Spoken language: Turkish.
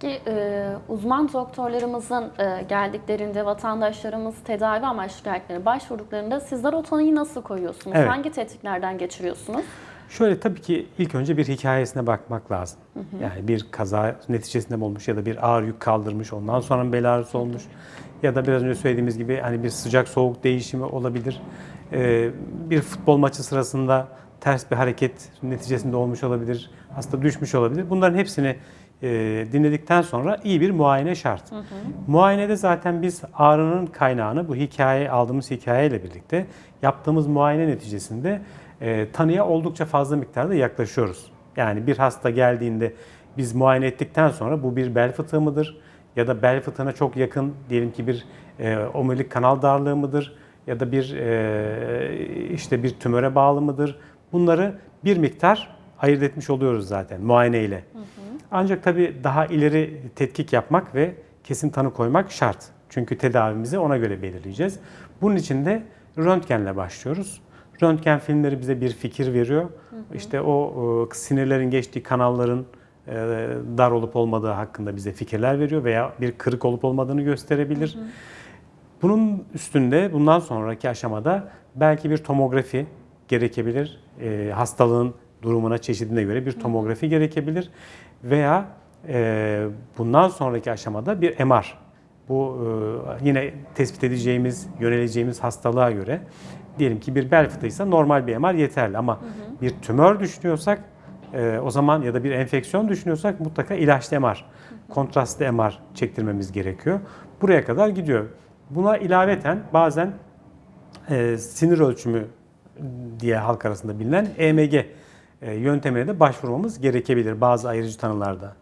Peki e, uzman doktorlarımızın e, geldiklerinde vatandaşlarımız tedavi amaçlı şikayetlerine başvurduklarında sizler o tanıyı nasıl koyuyorsunuz? Evet. Hangi tetkiklerden geçiriyorsunuz? Şöyle tabii ki ilk önce bir hikayesine bakmak lazım. Yani bir kaza neticesinde mi olmuş ya da bir ağır yük kaldırmış, ondan sonra mı bel ağrısı olmuş ya da biraz önce söylediğimiz gibi hani bir sıcak soğuk değişimi olabilir. Ee, bir futbol maçı sırasında ters bir hareket neticesinde olmuş olabilir, hasta düşmüş olabilir. Bunların hepsini e, dinledikten sonra iyi bir muayene şart. Muayenede zaten biz ağrının kaynağını bu hikaye aldığımız hikayeyle birlikte yaptığımız muayene neticesinde e, tanıya oldukça fazla miktarda yaklaşıyoruz. Yani bir hasta geldiğinde biz muayene ettikten sonra bu bir bel fıtığı mıdır? Ya da bel fıtığına çok yakın diyelim ki bir e, omurilik kanal darlığı mıdır? Ya da bir e, işte bir tümöre bağlı mıdır? Bunları bir miktar ayırt etmiş oluyoruz zaten muayene ile. Ancak tabii daha ileri tetkik yapmak ve kesin tanı koymak şart. Çünkü tedavimizi ona göre belirleyeceğiz. Bunun için de röntgenle başlıyoruz. Röntgen filmleri bize bir fikir veriyor. İşte o e, sinirlerin geçtiği kanalların e, dar olup olmadığı hakkında bize fikirler veriyor veya bir kırık olup olmadığını gösterebilir. Bunun üstünde bundan sonraki aşamada belki bir tomografi gerekebilir. E, hastalığın durumuna, çeşidine göre bir tomografi gerekebilir. Veya e, bundan sonraki aşamada bir MR. Bu e, yine tespit edeceğimiz, yöneleceğimiz hastalığa göre diyelim ki bir bel fıtığıysa normal bir MR yeterli ama bir tümör düşünüyorsak e, o zaman ya da bir enfeksiyon düşünüyorsak mutlaka ilaçlı MR, kontrastlı MR çektirmemiz gerekiyor. Buraya kadar gidiyor. Buna ilaveten bazen e, sinir ölçümü diye halk arasında bilinen EMG yöntemine de başvurmamız gerekebilir bazı ayırıcı tanılarda.